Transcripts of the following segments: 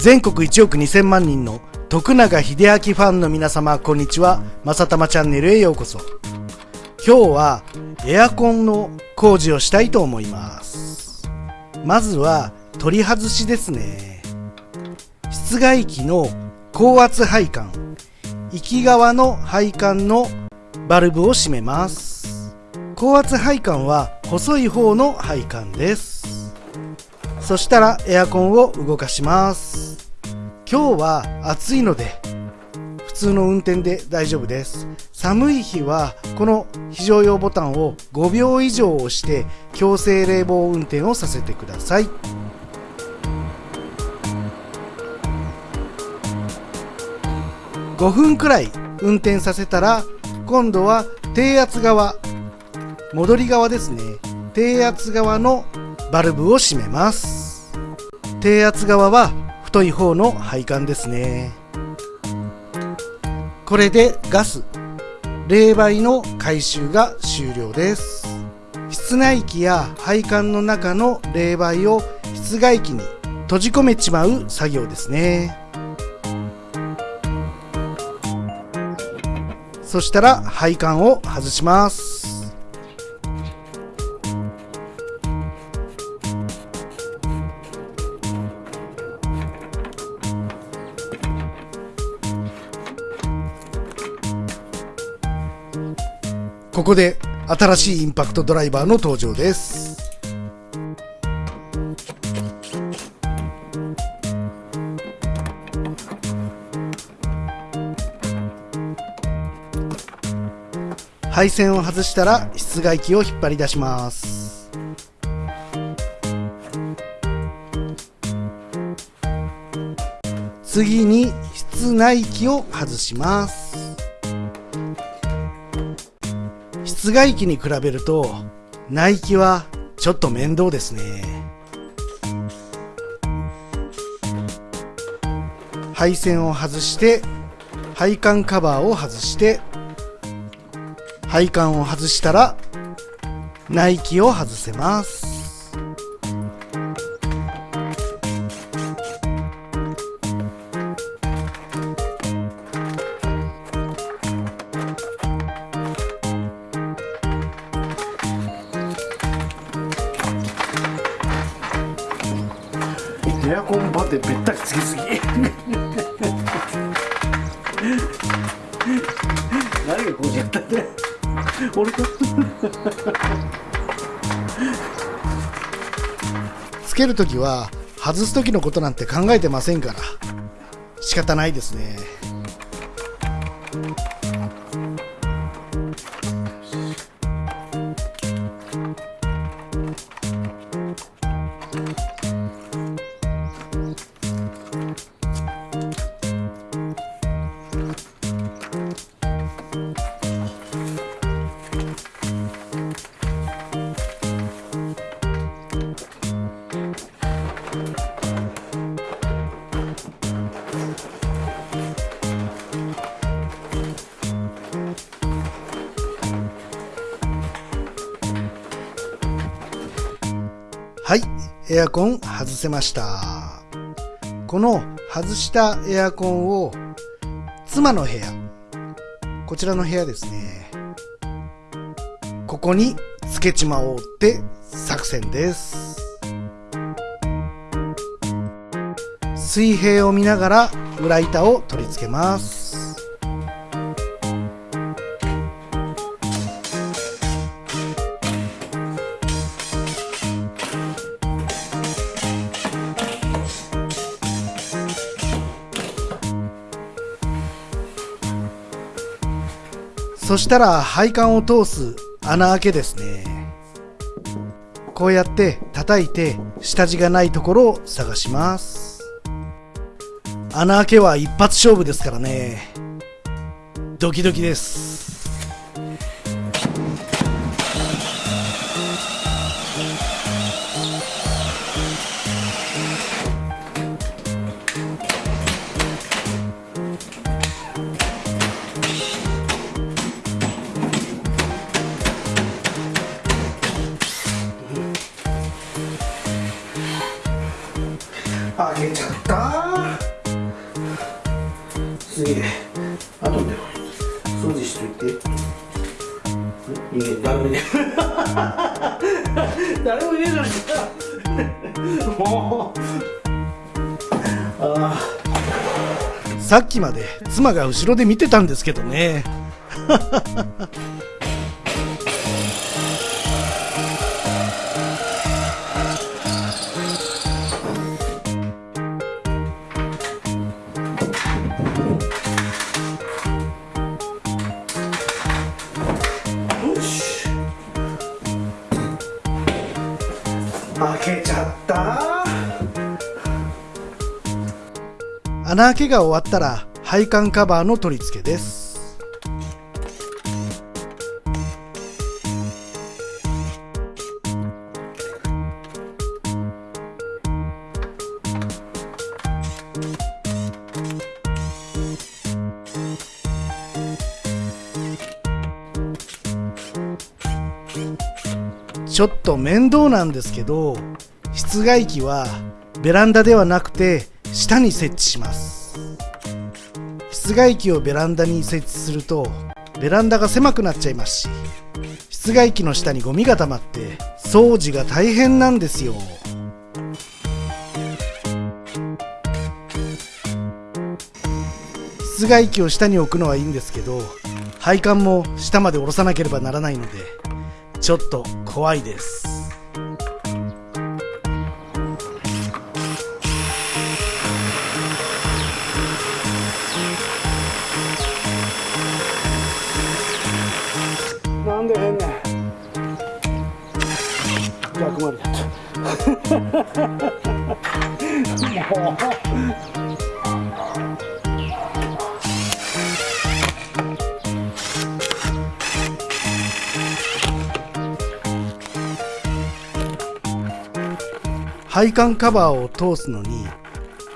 全国1億2000万人の徳永英明ファンの皆様こんにちは。まさたまチャンネルへようこそ。今日はエアコンの工事をしたいと思います。まずは取り外しですね。室外機の高圧配管行き側の配管のバルブを閉めます。高圧配管は細い方の配管です。そしたらエアコンを動かします。今日は暑いので普通の運転で大丈夫です。寒い日はこの非常用ボタンを5秒以上押して強制冷房運転をさせてください。5分くらい運転させたら今度は低圧側戻り側ですね。低圧側のバルブを閉めます。低圧側は太い方の配管ですね。これでガス冷媒の回収が終了です。室内機や配管の中の冷媒を室外機に閉じ込めちまう作業ですね。そしたら配管を外します。ここで新しいインパクトドライバーの登場です。配線を外したら室外機を引っ張り出します。次に室内機を外します。室外機に比べると内気はちょっと面倒ですね。配線を外して配管カバーを外して配管を外したら内気を外せます。るときは外す時のことなんて考えてませんから。仕方ないですね。エアコン外せました。この外したエアコンを妻の部屋こちらの部屋ですね。ここにつけちまおうって作戦です。水平を見ながら裏板を取り付けます。そしたら配管を通す穴開けですね。こうやって叩いて下地がないところを探します。穴開けは一発勝負ですからね。ドキドキです。もう。あさっきまで妻が後ろで見てたんですけどね。穴開けが終わったら配管カバーの取り付けです。ちょっと面倒なんですけど室外機はベランダではなくて下に設置します。室外機をベランダに設置するとベランダが狭くなっちゃいますし室外機の下にゴミが溜まって掃除が大変なんですよ。室外機を下に置くのはいいんですけど配管も下まで下ろさなければならないのでちょっと怖いです。もう配管カバーを通すのに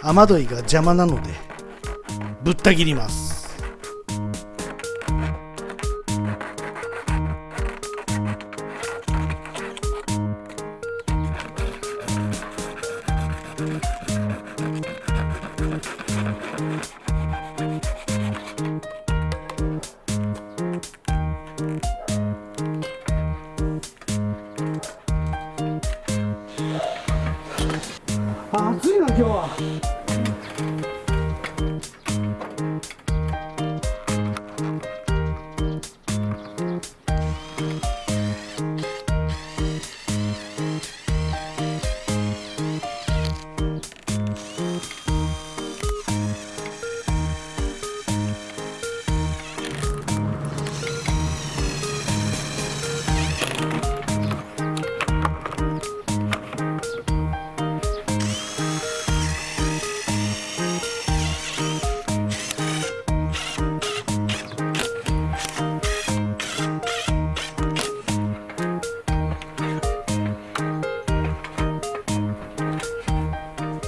雨どいが邪魔なのでぶった切ります。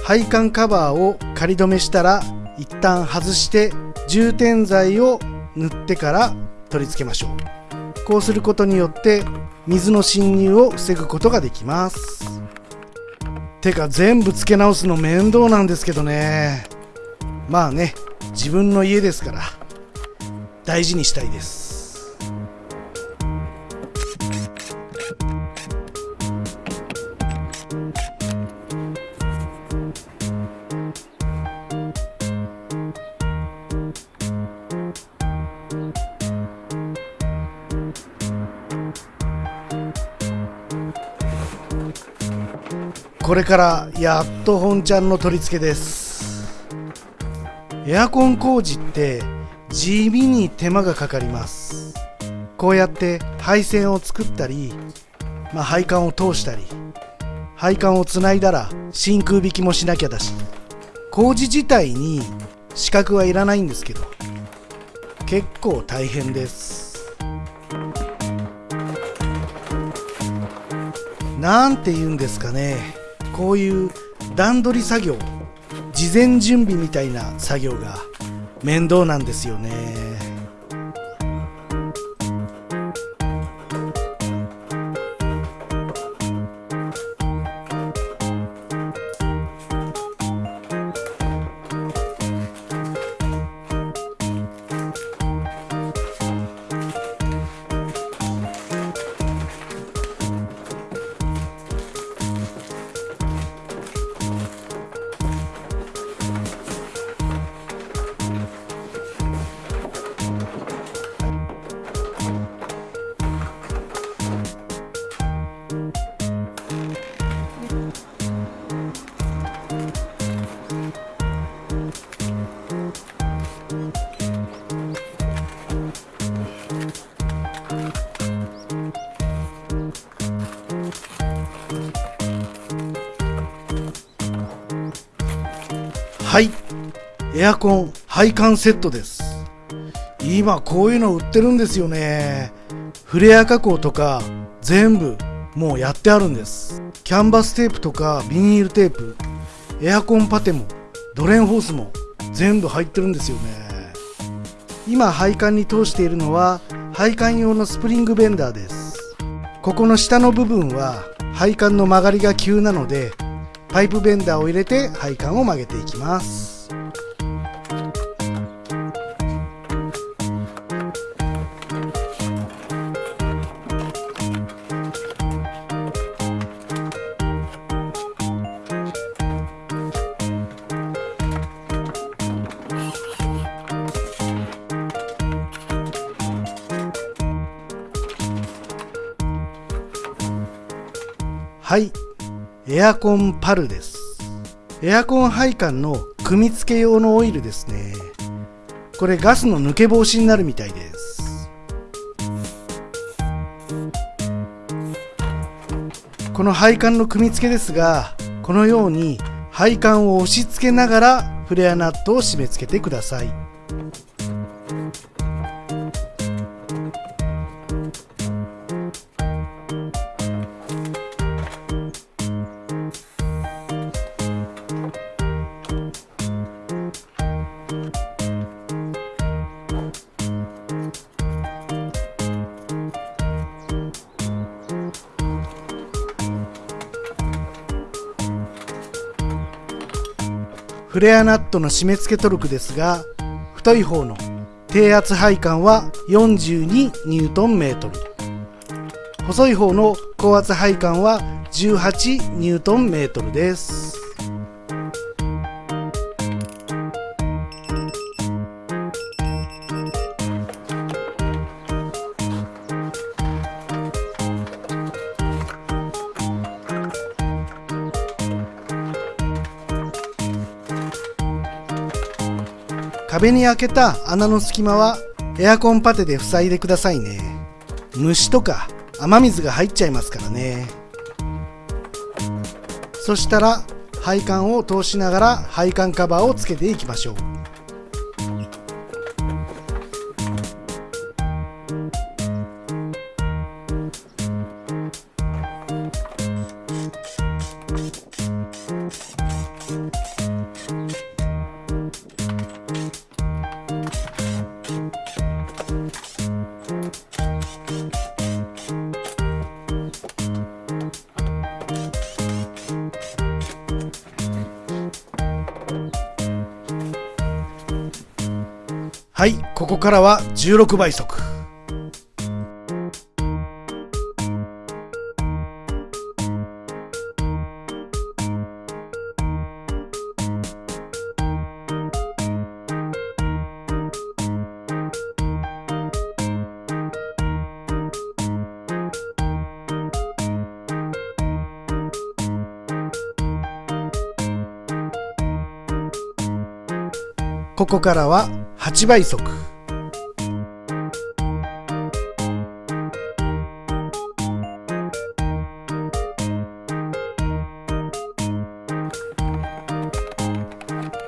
配管カバーを仮止めしたら一旦外して充填剤を塗ってから取り付けましょう。こうすることによって水の侵入を防ぐことができます。てか全部付け直すの面倒なんですけどね。まあね自分の家ですから大事にしたいです。これからやっと本ちゃんの取り付けです。エアコン工事って地味に手間がかかります。こうやって配線を作ったり、まあ、配管を通したり配管をつないだら真空引きもしなきゃだし工事自体に資格はいらないんですけど結構大変です。なんて言うんですかね。こういう段取り作業事前準備みたいな作業が面倒なんですよね。エアコン配管セットです。今こういうの売ってるんですよね。フレア加工とか全部もうやってあるんです。キャンバステープとかビニールテープエアコンパテもドレンホースも全部入ってるんですよね。今配管に通しているのは配管用のスプリングベンダーです。ここの下の部分は配管の曲がりが急なのでパイプベンダーを入れて配管を曲げていきます。エアコンパルです。エアコン配管の組み付け用のオイルですね。これガスの抜け防止になるみたいです。この配管の組み付けですがこのように配管を押し付けながらフレアナットを締め付けてください。フレアナットの締め付けトルクですが太い方の低圧配管は 42Nm 細い方の高圧配管は 18Nm です。壁に開けた穴の隙間はエアコンパテで塞いでくださいね。虫とか雨水が入っちゃいますからね。そしたら配管を通しながら配管カバーをつけていきましょう。ここからは16倍速。ここからは8倍速。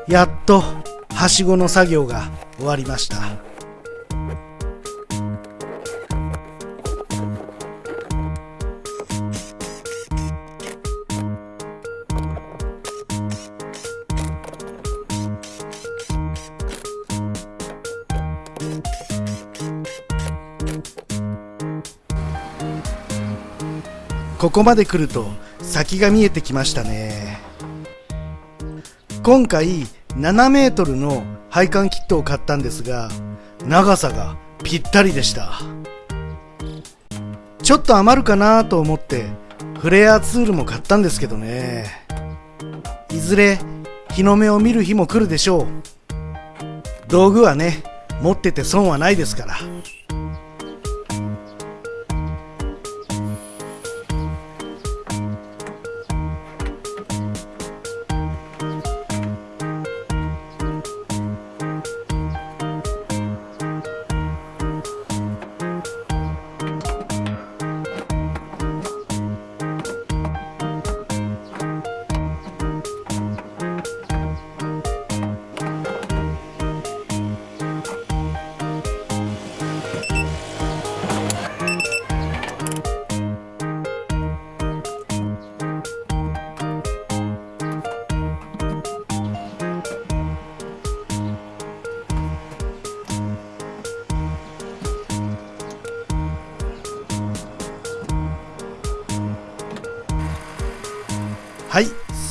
やっとはしごの作業が終わりました。ここまで来ると先が見えてきましたね。今回7メートルの配管キットを買ったんですが長さがぴったりでした。ちょっと余るかなと思ってフレアツールも買ったんですけどね。いずれ日の目を見る日も来るでしょう。道具はね持ってて損はないですから。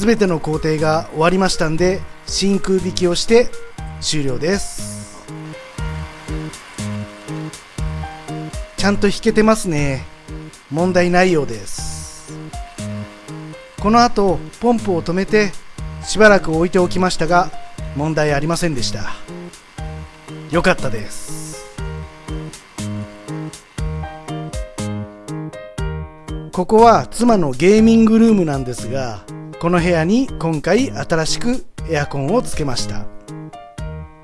全ての工程が終わりましたんで真空引きをして終了です。ちゃんと弾けてますね。問題ないようです。この後ポンプを止めてしばらく置いておきましたが問題ありませんでした。よかったです。ここは妻のゲーミングルームなんですがこの部屋に今回新しくエアコンをつけました。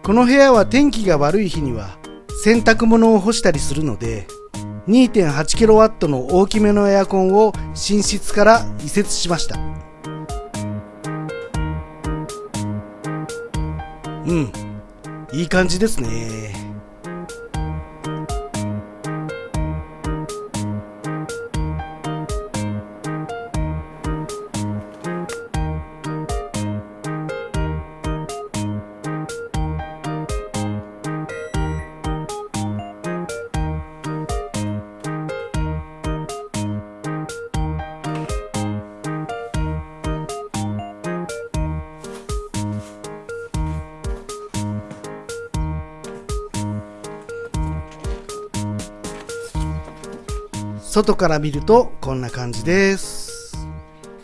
この部屋は天気が悪い日には洗濯物を干したりするので 2.8kW の大きめのエアコンを寝室から移設しました。うんいい感じですね。外から見るとこんな感じです。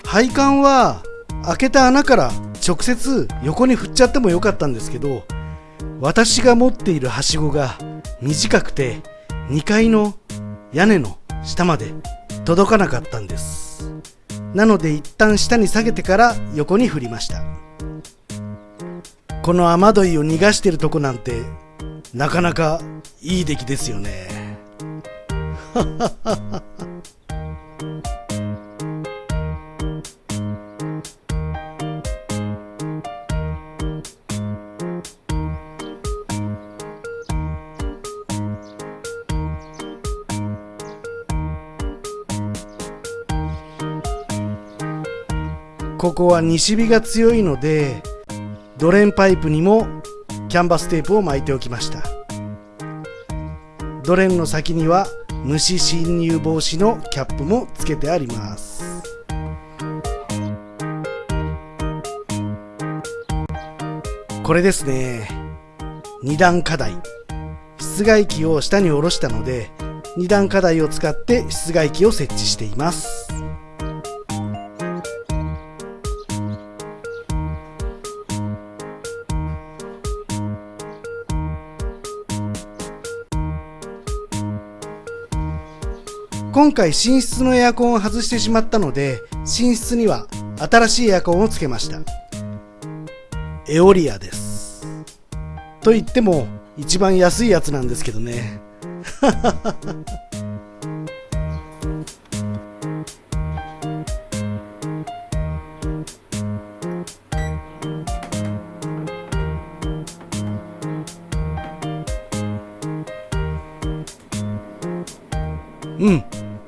配管は開けた穴から直接横に振っちゃってもよかったんですけど私が持っているはしごが短くて2階の屋根の下まで届かなかったんです。なので一旦下に下げてから横に振りました。この雨どいを逃がしてるとこなんてなかなかいい出来ですよね。ここは西日が強いのでドレンパイプにもキャンバステープを巻いておきました。ドレンの先には虫侵入防止のキャップもつけてあります。これですね。二段課題。室外機を下に下ろしたので二段課題を使って室外機を設置しています。今回寝室のエアコンを外してしまったので寝室には新しいエアコンをつけました。エオリアです。と言っても一番安いやつなんですけどね。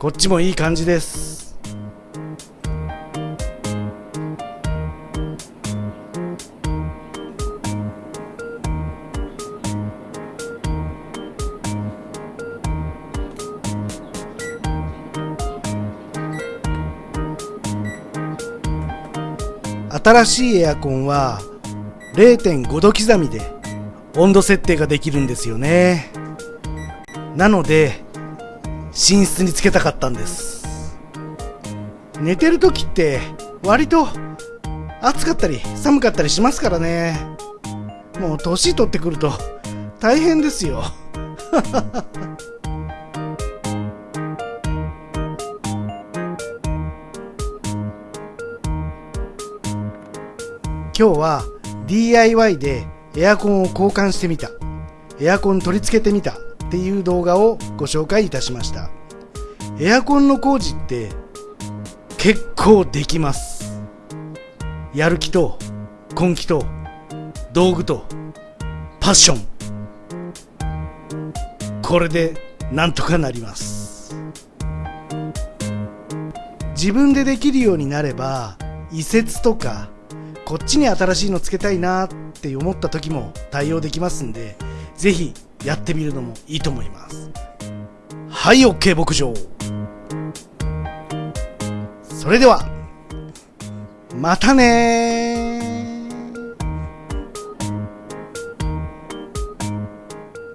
こっちもいい感じです。新しいエアコンは0.5度刻みで温度設定ができるんですよね。なので寝室につけたかったんです寝てる時って割と暑かったり寒かったりしますからね。もう年取ってくると大変ですよ。今日は DIY でエアコンを交換してみた。エアコン取り付けてみた。っていう動画をご紹介いたしました。エアコンの工事って結構できます。やる気と根気と道具とパッション。これでなんとかなります。自分でできるようになれば移設とかこっちに新しいのつけたいなって思った時も対応できますんでぜひやってみるのもいいと思います。はい OK 牧場。それではまたね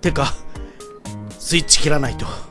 てかスイッチ切らないと。